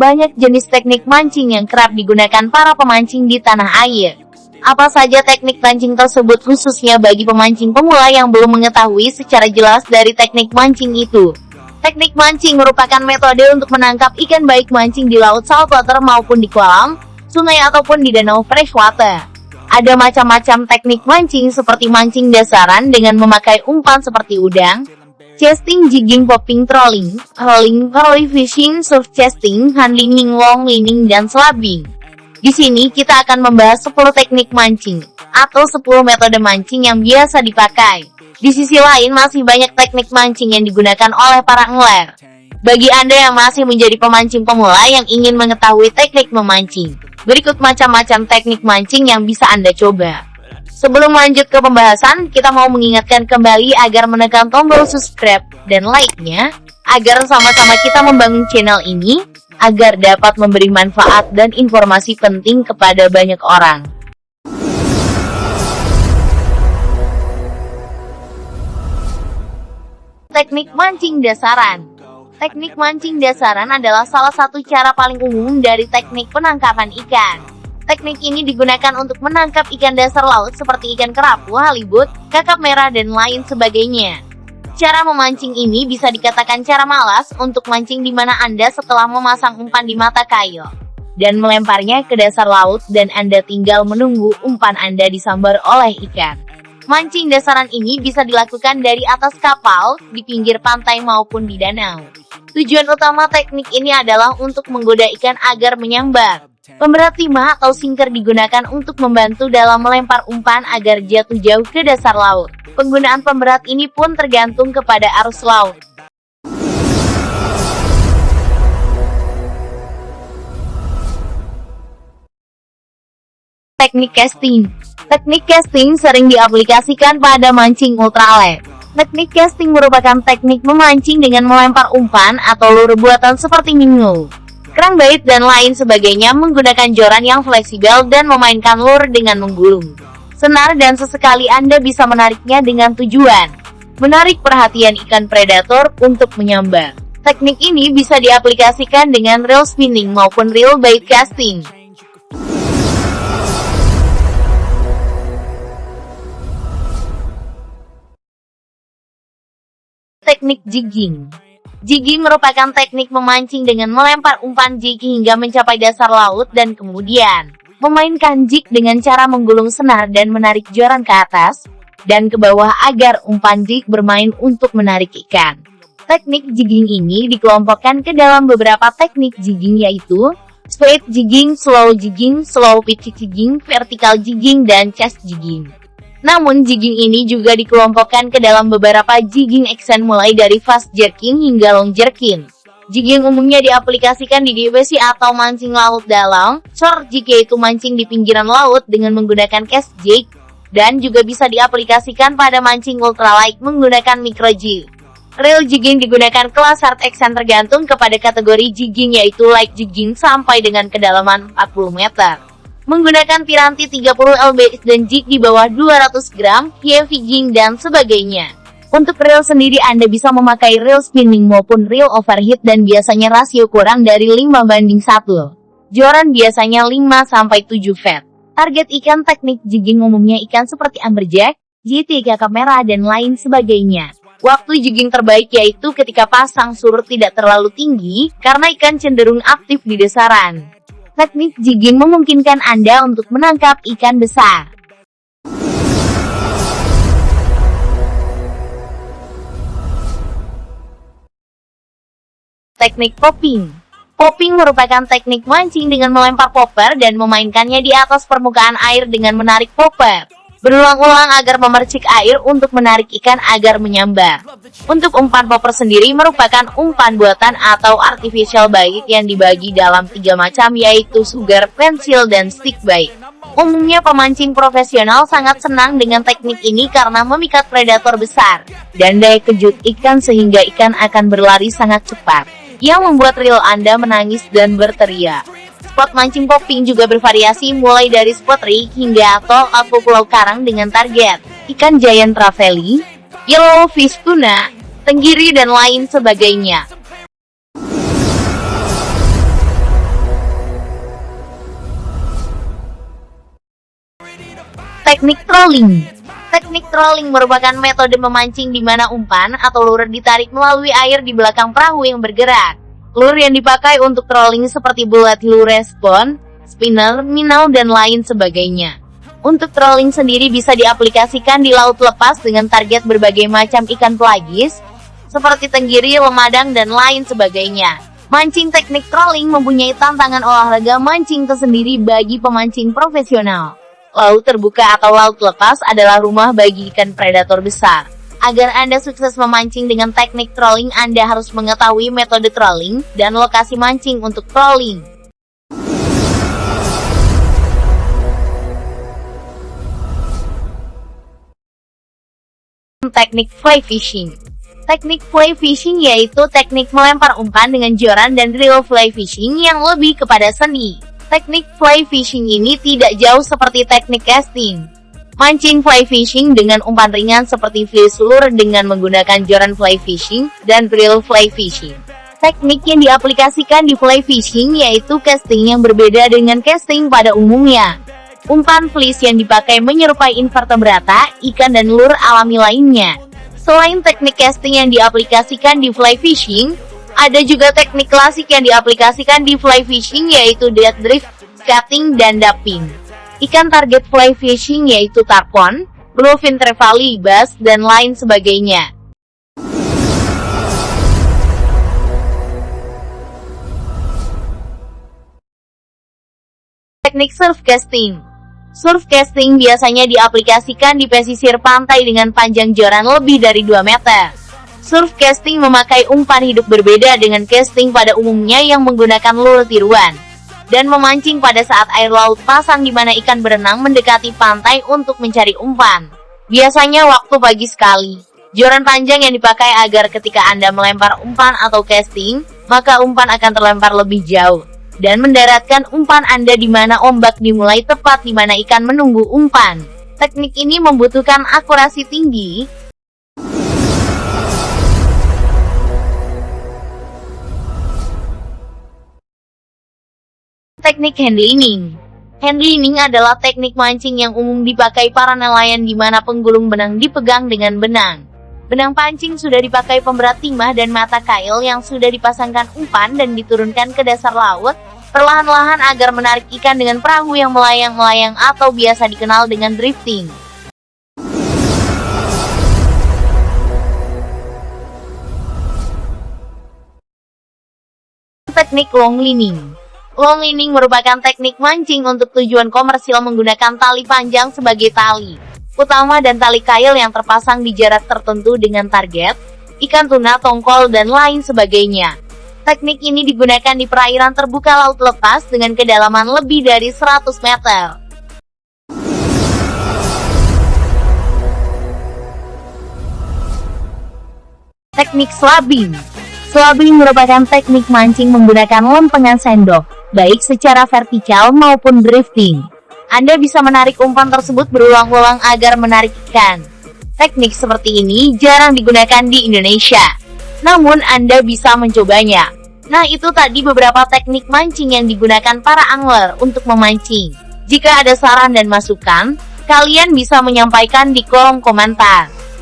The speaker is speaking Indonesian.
banyak jenis teknik mancing yang kerap digunakan para pemancing di tanah air. Apa saja teknik mancing tersebut khususnya bagi pemancing pemula yang belum mengetahui secara jelas dari teknik mancing itu? Teknik mancing merupakan metode untuk menangkap ikan baik mancing di laut saltwater maupun di kolam, sungai ataupun di danau freshwater. Ada macam-macam teknik mancing seperti mancing dasaran dengan memakai umpan seperti udang, casting, jigging, popping, trolling, rolling, curly fishing, surf casting, handlinging, long lining, dan slabbing. Di sini kita akan membahas 10 teknik mancing, atau 10 metode mancing yang biasa dipakai. Di sisi lain masih banyak teknik mancing yang digunakan oleh para angler. Bagi Anda yang masih menjadi pemancing pemula yang ingin mengetahui teknik memancing, berikut macam-macam teknik mancing yang bisa Anda coba. Sebelum lanjut ke pembahasan, kita mau mengingatkan kembali agar menekan tombol subscribe dan like-nya, agar sama-sama kita membangun channel ini, agar dapat memberi manfaat dan informasi penting kepada banyak orang. Teknik mancing dasaran Teknik mancing dasaran adalah salah satu cara paling umum dari teknik penangkapan ikan. Teknik ini digunakan untuk menangkap ikan dasar laut seperti ikan kerapu, halibut, kakap merah, dan lain sebagainya. Cara memancing ini bisa dikatakan cara malas untuk mancing di mana Anda setelah memasang umpan di mata kail dan melemparnya ke dasar laut dan Anda tinggal menunggu umpan Anda disambar oleh ikan. Mancing dasaran ini bisa dilakukan dari atas kapal, di pinggir pantai maupun di danau. Tujuan utama teknik ini adalah untuk menggoda ikan agar menyambar. Pemberat timah atau sinker digunakan untuk membantu dalam melempar umpan agar jatuh jauh ke dasar laut. Penggunaan pemberat ini pun tergantung kepada arus laut. Teknik casting Teknik casting sering diaplikasikan pada mancing ultralight. Teknik casting merupakan teknik memancing dengan melempar umpan atau lure buatan seperti mingu kerang bait dan lain sebagainya menggunakan joran yang fleksibel dan memainkan lure dengan menggulung. Senar dan sesekali Anda bisa menariknya dengan tujuan menarik perhatian ikan predator untuk menyambar. Teknik ini bisa diaplikasikan dengan reel spinning maupun reel bait casting. Teknik jigging Jigging merupakan teknik memancing dengan melempar umpan jig hingga mencapai dasar laut dan kemudian memainkan jig dengan cara menggulung senar dan menarik joran ke atas dan ke bawah agar umpan jig bermain untuk menarik ikan. Teknik jigging ini dikelompokkan ke dalam beberapa teknik jigging yaitu straight jigging, slow jigging, slow pitch jigging, vertical jigging, dan chest jigging. Namun jigging ini juga dikelompokkan ke dalam beberapa jigging action mulai dari fast jerking hingga long jerking. Jigging umumnya diaplikasikan di DWC atau mancing laut dalam, short jig yaitu mancing di pinggiran laut dengan menggunakan cast jig, dan juga bisa diaplikasikan pada mancing ultralight menggunakan micro jig. Reel jigging digunakan kelas hard action tergantung kepada kategori jigging yaitu light jigging sampai dengan kedalaman 40 meter menggunakan piranti 30 lbs dan jig di bawah 200 gram, jig dan sebagainya. Untuk reel sendiri Anda bisa memakai reel spinning maupun reel overheat dan biasanya rasio kurang dari 5 banding 1. Joran biasanya 5-7 fat. Target ikan teknik jigging umumnya ikan seperti amberjack, JT kakap merah dan lain sebagainya. Waktu jigging terbaik yaitu ketika pasang surut tidak terlalu tinggi, karena ikan cenderung aktif di dasaran. Teknik jigging memungkinkan Anda untuk menangkap ikan besar. Teknik popping Popping merupakan teknik mancing dengan melempar popper dan memainkannya di atas permukaan air dengan menarik popper berulang-ulang agar memercik air untuk menarik ikan agar menyambar. Untuk umpan popper sendiri merupakan umpan buatan atau artificial bait yang dibagi dalam tiga macam yaitu sugar, pensil, dan stick bait. Umumnya pemancing profesional sangat senang dengan teknik ini karena memikat predator besar dan daya kejut ikan sehingga ikan akan berlari sangat cepat, yang membuat reel Anda menangis dan berteriak. Spot mancing popping juga bervariasi mulai dari spot rig hingga atol atau pulau karang dengan target ikan giant trevally, yellowfish tuna, tenggiri dan lain sebagainya. Teknik trolling Teknik trolling merupakan metode memancing di mana umpan atau lure ditarik melalui air di belakang perahu yang bergerak. Lure yang dipakai untuk trolling seperti bulat lure spawn, spinner, minnow, dan lain sebagainya. Untuk trolling sendiri bisa diaplikasikan di laut lepas dengan target berbagai macam ikan pelagis, seperti tenggiri, lemadang, dan lain sebagainya. Mancing teknik trolling mempunyai tantangan olahraga mancing tersendiri bagi pemancing profesional. Laut terbuka atau laut lepas adalah rumah bagi ikan predator besar. Agar Anda sukses memancing dengan teknik trolling, Anda harus mengetahui metode trolling dan lokasi mancing untuk trolling. Teknik fly fishing Teknik fly fishing yaitu teknik melempar umpan dengan joran dan reel fly fishing yang lebih kepada seni. Teknik fly fishing ini tidak jauh seperti teknik casting. Mancing fly fishing dengan umpan ringan seperti fish lure dengan menggunakan joran fly fishing dan reel fly fishing. Teknik yang diaplikasikan di fly fishing yaitu casting yang berbeda dengan casting pada umumnya. Umpan fleece yang dipakai menyerupai invertebrata, ikan dan lure alami lainnya. Selain teknik casting yang diaplikasikan di fly fishing, ada juga teknik klasik yang diaplikasikan di fly fishing yaitu dead drift, skating, dan dumping. Ikan target fly fishing yaitu tarpon, bluefin trevally, bass, dan lain sebagainya. Teknik surf casting Surf casting biasanya diaplikasikan di pesisir pantai dengan panjang joran lebih dari 2 meter. Surf casting memakai umpan hidup berbeda dengan casting pada umumnya yang menggunakan lure tiruan. Dan memancing pada saat air laut pasang di mana ikan berenang mendekati pantai untuk mencari umpan. Biasanya waktu pagi sekali. Joran panjang yang dipakai agar ketika Anda melempar umpan atau casting, maka umpan akan terlempar lebih jauh. Dan mendaratkan umpan Anda di mana ombak dimulai tepat di mana ikan menunggu umpan. Teknik ini membutuhkan akurasi tinggi, Teknik handlining Handlining adalah teknik mancing yang umum dipakai para nelayan di mana penggulung benang dipegang dengan benang. Benang pancing sudah dipakai pemberat timah dan mata kail yang sudah dipasangkan umpan dan diturunkan ke dasar laut, perlahan-lahan agar menarik ikan dengan perahu yang melayang-melayang atau biasa dikenal dengan drifting. Teknik long lining Long lining merupakan teknik mancing untuk tujuan komersil menggunakan tali panjang sebagai tali utama dan tali kail yang terpasang di jarak tertentu dengan target, ikan tuna, tongkol, dan lain sebagainya. Teknik ini digunakan di perairan terbuka laut lepas dengan kedalaman lebih dari 100 meter. Teknik slabing Slabing merupakan teknik mancing menggunakan lempengan sendok baik secara vertikal maupun drifting. Anda bisa menarik umpan tersebut berulang-ulang agar menarik ikan. Teknik seperti ini jarang digunakan di Indonesia. Namun Anda bisa mencobanya. Nah itu tadi beberapa teknik mancing yang digunakan para angler untuk memancing. Jika ada saran dan masukan, kalian bisa menyampaikan di kolom komentar.